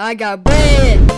I got bread.